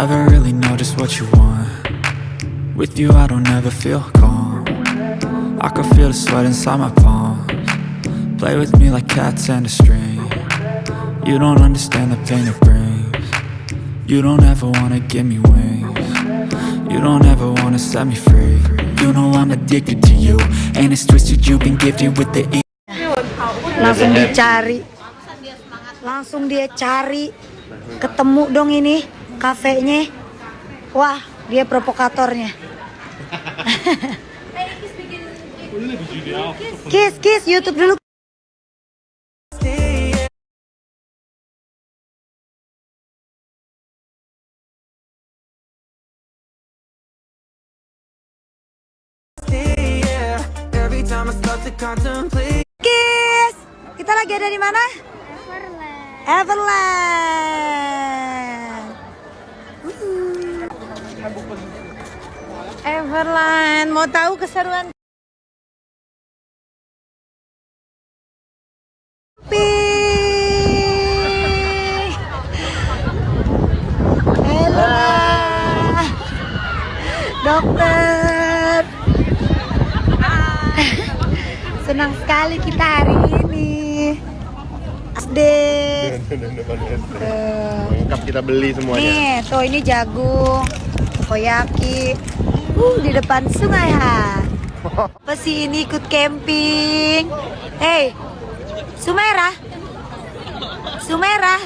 Never really know just what you want. With you I don't ever feel calm. I can feel the sweat inside my palms. Play with me like cats and a string. You don't understand the pain it brings. You don't ever wanna give me wings. You don't ever wanna set me free. You know I'm addicted to you And it's twisted you've been gifted with the e langsung dicari. Langsung dia cari. Ketemu dong ini kafenya. Wah dia provokatornya. Kiss kiss YouTube dulu. Kiss. Kita lagi ada di mana? Everland Everland. Mau tahu keseruan? Dokter. Senang sekali kita hari ini. SD Lengkap kita beli semuanya. Nih, tuh ini jagung, koyaki. Uh, di depan sungai ha. Apa sih ini ikut camping? Hey, Sumera. Sumera.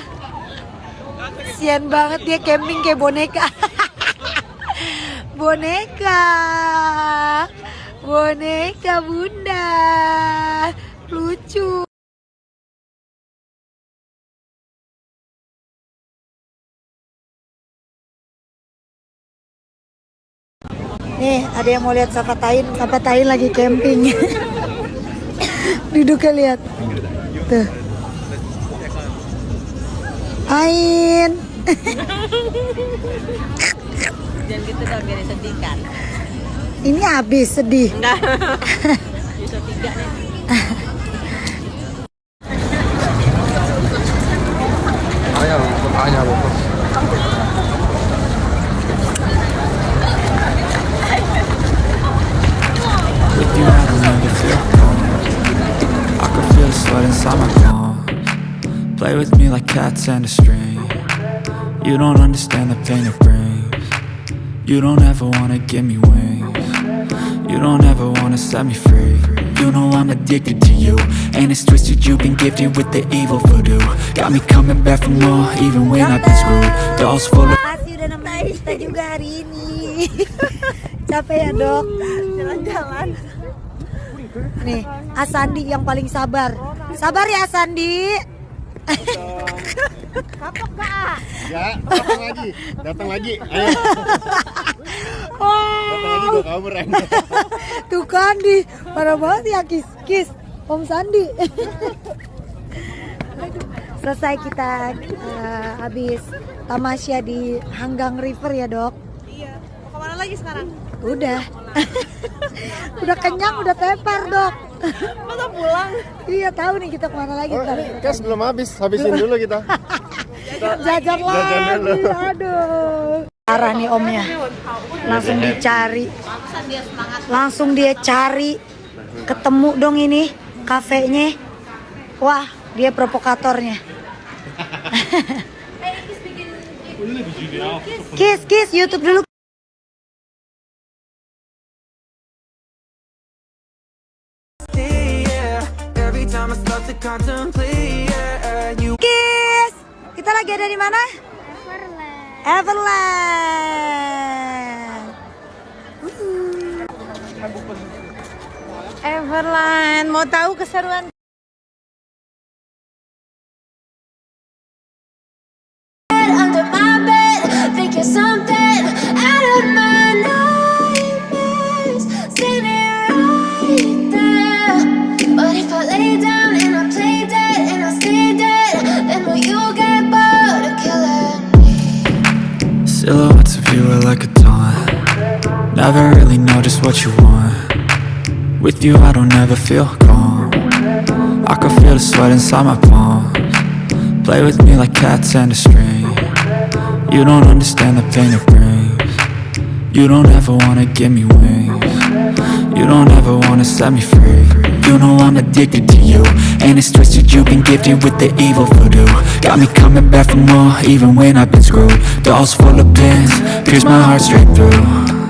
Sian banget dia camping kayak boneka. boneka. Boneka bunda. Lucu. Ada yang mau lihat Sapatain, Sapatain lagi camping. Duduknya lihat. Tuh. Ain. Jangan gitu dong, biar sedih kan. Ini habis sedih. Enggak. Bisa tiga nih. Sweat inside my Play with me like cats and a string You don't understand the pain it brings You don't ever wanna give me wings You don't ever wanna set me free You know I'm addicted to you And it's twisted you've been gifted with the evil voodoo Got me coming back for more even when I've been screwed Dolls full of udah juga hari ini. Capek ya dok? Jalan-jalan. Nih, Asandi yang paling sabar. Sabar ya Asandi. Kapok gak? Ya, datang lagi, datang lagi. Ayo, datang lagi Wow, gua kabur Ren. tuh kan di parah banget ya kis kis Om Sandi. Selesai kita eh, habis tamasya di Hanggang River ya dok. Iya. Mau ke mana lagi sekarang? Udah. udah kenyang, udah tepar dok. Masa pulang? Iya tahu nih kita ke mana lagi Oh, ini kas belum habis, habisin dulu kita. Jajan lagi, dulu. aduh. Parah nih omnya, langsung dicari, langsung dia cari, ketemu dong ini kafenya. Wah, dia provokatornya. Kiss, kiss, YouTube dulu. Kiss, kita lagi ada di mana? Everland. Everland, mau tahu keseruan? What you want. With you I don't ever feel calm. I can feel the sweat inside my palms. Play with me like cats and a string. You don't understand the pain it brings. You don't ever wanna give me wings. You don't ever wanna set me free. You know I'm addicted to you. And it's twisted, you've been gifted with the evil voodoo. Got me coming back for more, even when I've been screwed. Dolls full of pins, pierce my heart straight through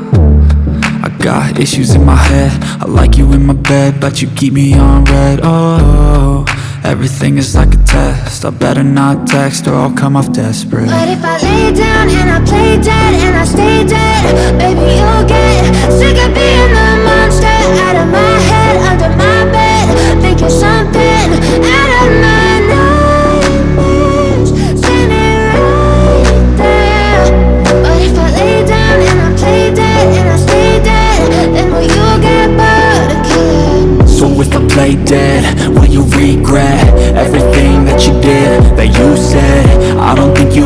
got issues in my head. I like you in my bed But you keep me on red. Oh, everything is like a test. I better not text or I'll come off desperate. But if I lay down and I play dead and I stay dead, baby, you'll get sick of being the monster. Out of my head, under my bed, thinking something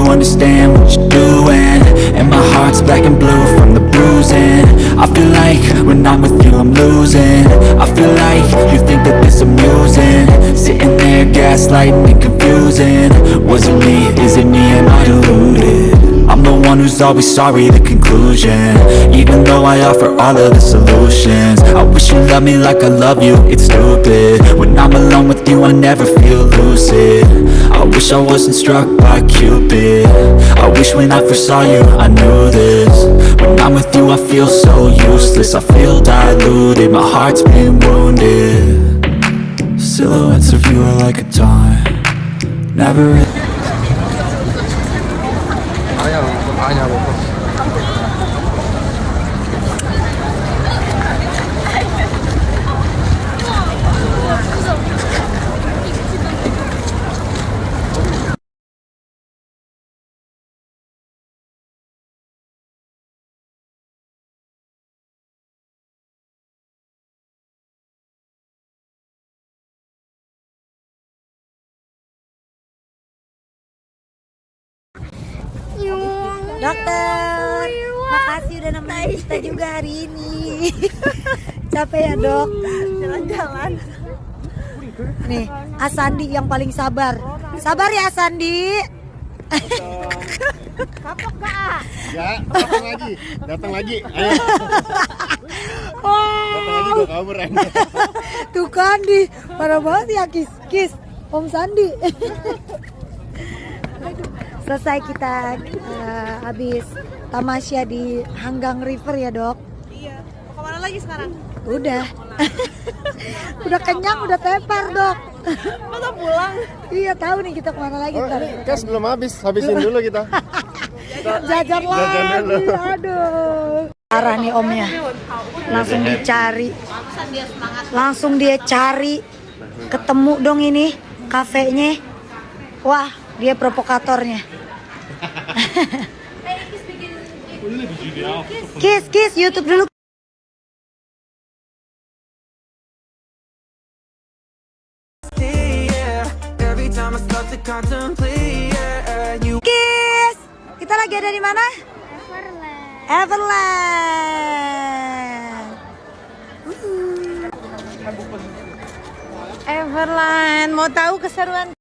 understand what you're doing. And my heart's black and blue from the bruising. I feel like when I'm with you I'm losing. I feel like you think that this amusing. Sitting there gaslighting and confusing. Was it me, is it me, am I deluded? I'm the one who's always sorry, the conclusion. Even though I offer all of the solutions. I wish you loved me like I love you, it's stupid. When I'm alone with you, I never feel lucid. I wish I wasn't struck by Cupid. I wish when I first saw you, I knew this. When I'm with you, I feel so useless. I feel diluted, my heart's been wounded. Silhouettes of you are like a time Never Dokter, makasih udah nemenin kita juga hari ini. Capek ya dok? Jalan-jalan. Nih, Asandi yang paling sabar. Sabar ya Asandi. Ya, datang lagi, datang lagi. Ayo, datang lagi Wow, kabur aja. tuh kan di parah banget ya kis kis Om Sandi. Selesai kita eh, habis tamasya di Hanggang River ya dok. Iya. Mau ke mana lagi sekarang? Udah. udah kenyang, udah tepar dok. Masa pulang? iya tahu nih kita ke mana lagi Oh, ini kas belum habis, habisin dulu kita. Jajan lagi, dulu. aduh. Parah nih omnya, langsung dicari, langsung dia cari, ketemu dong ini kafenya. Wah, dia provokatornya. Kiss, kiss, YouTube dulu. Kiss. Kita lagi ada di mana? Everland. Everland. Mau tahu keseruan